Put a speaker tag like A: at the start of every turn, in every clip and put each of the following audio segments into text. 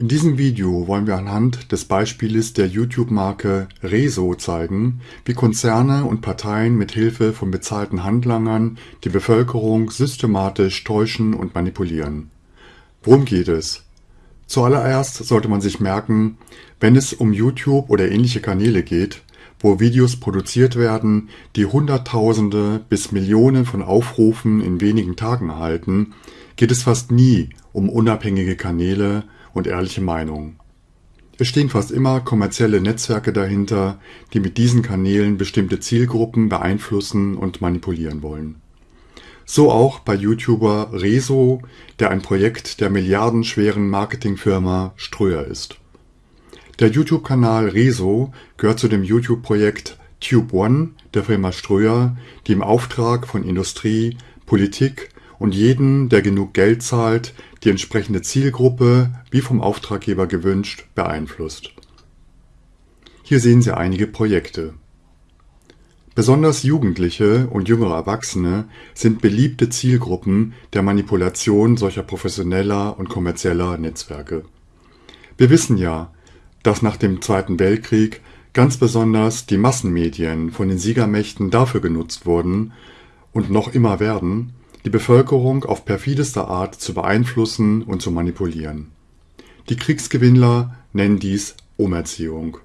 A: In diesem Video wollen wir anhand des Beispieles der YouTube-Marke Rezo zeigen, wie Konzerne und Parteien mit Hilfe von bezahlten Handlangern die Bevölkerung systematisch täuschen und manipulieren. Worum geht es? Zuallererst sollte man sich merken, wenn es um YouTube oder ähnliche Kanäle geht, wo Videos produziert werden, die Hunderttausende bis Millionen von Aufrufen in wenigen Tagen erhalten, geht es fast nie um unabhängige Kanäle und ehrliche Meinungen. Es stehen fast immer kommerzielle Netzwerke dahinter, die mit diesen Kanälen bestimmte Zielgruppen beeinflussen und manipulieren wollen. So auch bei YouTuber Rezo, der ein Projekt der milliardenschweren Marketingfirma Ströer ist. Der YouTube-Kanal Rezo gehört zu dem YouTube-Projekt Tube One der Firma Ströer, die im Auftrag von Industrie, Politik und jeden, der genug Geld zahlt, die entsprechende Zielgruppe, wie vom Auftraggeber gewünscht, beeinflusst. Hier sehen Sie einige Projekte. Besonders Jugendliche und jüngere Erwachsene sind beliebte Zielgruppen der Manipulation solcher professioneller und kommerzieller Netzwerke. Wir wissen ja, dass nach dem Zweiten Weltkrieg ganz besonders die Massenmedien von den Siegermächten dafür genutzt wurden und noch immer werden, die Bevölkerung auf perfideste Art zu beeinflussen und zu manipulieren. Die Kriegsgewinnler nennen dies Umerziehung.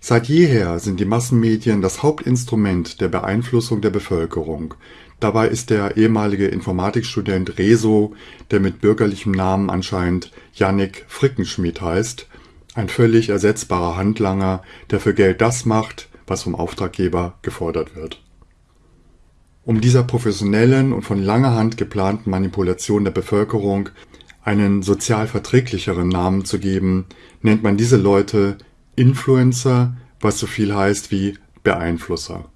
A: Seit jeher sind die Massenmedien das Hauptinstrument der Beeinflussung der Bevölkerung. Dabei ist der ehemalige Informatikstudent Rezo, der mit bürgerlichem Namen anscheinend Jannik Frickenschmidt heißt, ein völlig ersetzbarer Handlanger, der für Geld das macht, was vom Auftraggeber gefordert wird um dieser professionellen und von langer Hand geplanten Manipulation der Bevölkerung einen sozial verträglicheren Namen zu geben, nennt man diese Leute Influencer, was so viel heißt wie Beeinflusser.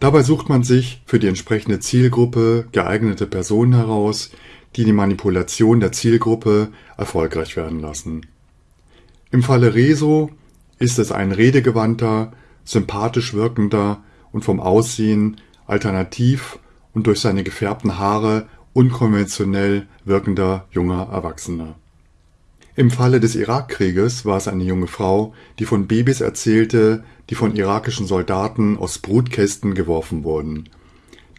A: Dabei sucht man sich für die entsprechende Zielgruppe geeignete Personen heraus, die die Manipulation der Zielgruppe erfolgreich werden lassen. Im Falle Rezo ist es ein redegewandter, sympathisch wirkender und vom Aussehen alternativ und durch seine gefärbten Haare unkonventionell wirkender junger Erwachsener. Im Falle des Irakkrieges war es eine junge Frau, die von Babys erzählte, die von irakischen Soldaten aus Brutkästen geworfen wurden.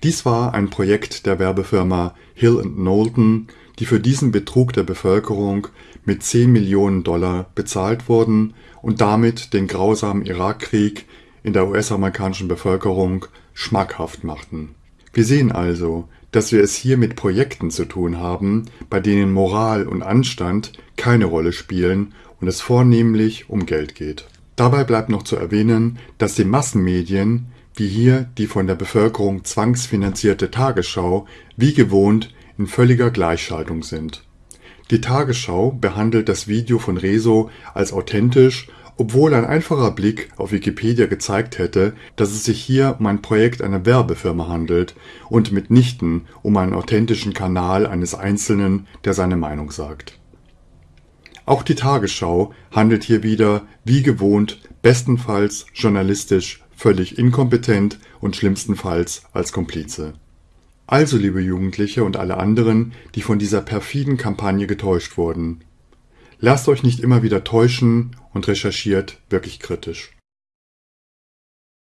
A: Dies war ein Projekt der Werbefirma Hill Knowlton, die für diesen Betrug der Bevölkerung mit 10 Millionen Dollar bezahlt wurden und damit den grausamen Irakkrieg in der US-amerikanischen Bevölkerung schmackhaft machten. Wir sehen also, dass wir es hier mit Projekten zu tun haben, bei denen Moral und Anstand keine Rolle spielen und es vornehmlich um Geld geht. Dabei bleibt noch zu erwähnen, dass die Massenmedien, wie hier die von der Bevölkerung zwangsfinanzierte Tagesschau, wie gewohnt in völliger Gleichschaltung sind. Die Tagesschau behandelt das Video von Rezo als authentisch obwohl ein einfacher Blick auf Wikipedia gezeigt hätte, dass es sich hier um ein Projekt einer Werbefirma handelt und mitnichten um einen authentischen Kanal eines Einzelnen, der seine Meinung sagt. Auch die Tagesschau handelt hier wieder, wie gewohnt, bestenfalls journalistisch völlig inkompetent und schlimmstenfalls als Komplize. Also, liebe Jugendliche und alle anderen, die von dieser perfiden Kampagne getäuscht wurden, Lasst euch nicht immer wieder täuschen und recherchiert wirklich kritisch.